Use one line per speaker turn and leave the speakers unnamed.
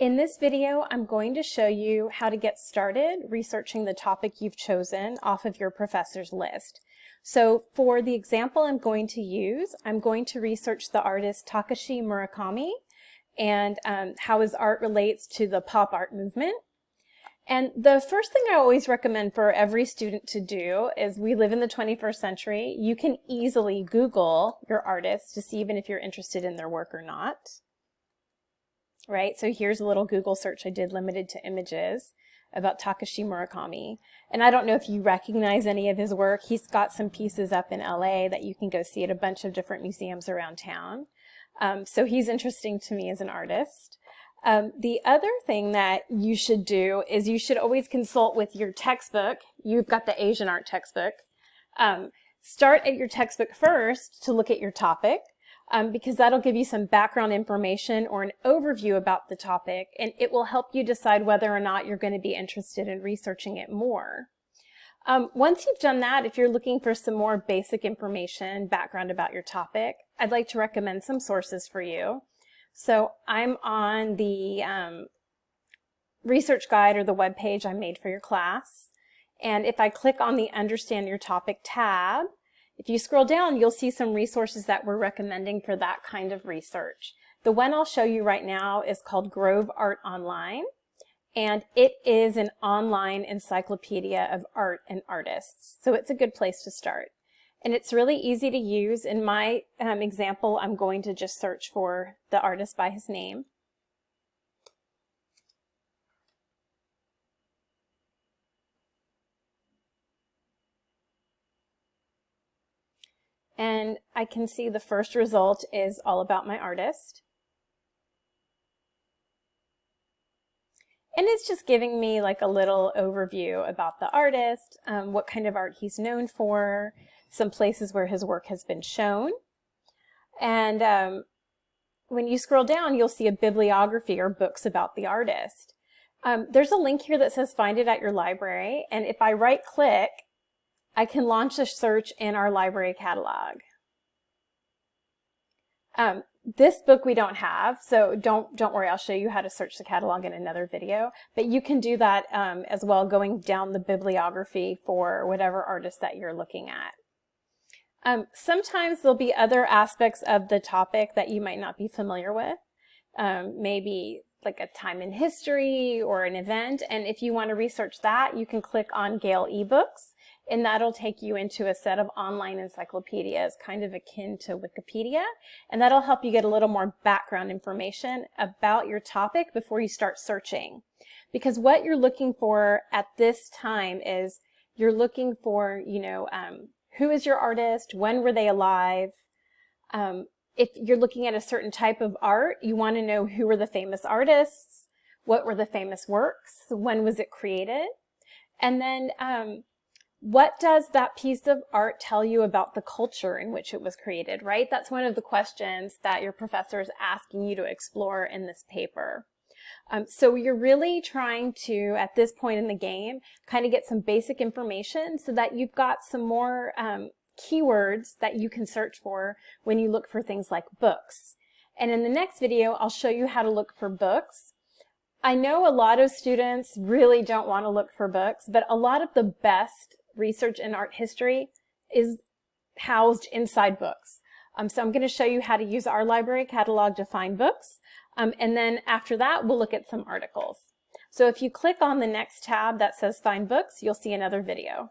In this video, I'm going to show you how to get started researching the topic you've chosen off of your professor's list. So for the example I'm going to use, I'm going to research the artist Takashi Murakami and um, how his art relates to the pop art movement. And the first thing I always recommend for every student to do is we live in the 21st century. You can easily Google your artist to see even if you're interested in their work or not right? So here's a little Google search I did limited to images about Takashi Murakami. And I don't know if you recognize any of his work. He's got some pieces up in LA that you can go see at a bunch of different museums around town. Um, so he's interesting to me as an artist. Um, the other thing that you should do is you should always consult with your textbook. You've got the Asian art textbook. Um, start at your textbook first to look at your topic um, because that'll give you some background information or an overview about the topic, and it will help you decide whether or not you're going to be interested in researching it more. Um, once you've done that, if you're looking for some more basic information, background about your topic, I'd like to recommend some sources for you. So I'm on the um, research guide or the web page I made for your class. And if I click on the Understand Your Topic tab, if you scroll down, you'll see some resources that we're recommending for that kind of research. The one I'll show you right now is called Grove Art Online, and it is an online encyclopedia of art and artists. So it's a good place to start. And it's really easy to use. In my um, example, I'm going to just search for the artist by his name. And I can see the first result is all about my artist. And it's just giving me like a little overview about the artist, um, what kind of art he's known for, some places where his work has been shown. And um, when you scroll down, you'll see a bibliography or books about the artist. Um, there's a link here that says find it at your library. And if I right click, I can launch a search in our library catalog. Um, this book we don't have, so don't don't worry. I'll show you how to search the catalog in another video. But you can do that um, as well, going down the bibliography for whatever artist that you're looking at. Um, sometimes there'll be other aspects of the topic that you might not be familiar with. Um, maybe like a time in history or an event. And if you want to research that, you can click on Gale eBooks and that'll take you into a set of online encyclopedias, kind of akin to Wikipedia, and that'll help you get a little more background information about your topic before you start searching. Because what you're looking for at this time is you're looking for, you know, um, who is your artist, when were they alive, um, if you're looking at a certain type of art, you want to know who were the famous artists, what were the famous works, when was it created, and then um, what does that piece of art tell you about the culture in which it was created, right? That's one of the questions that your professor is asking you to explore in this paper. Um, so you're really trying to, at this point in the game, kind of get some basic information so that you've got some more um, keywords that you can search for when you look for things like books. And in the next video, I'll show you how to look for books. I know a lot of students really don't want to look for books, but a lot of the best research in art history is housed inside books. Um, so I'm going to show you how to use our library catalog to find books. Um, and then after that, we'll look at some articles. So if you click on the next tab that says Find Books, you'll see another video.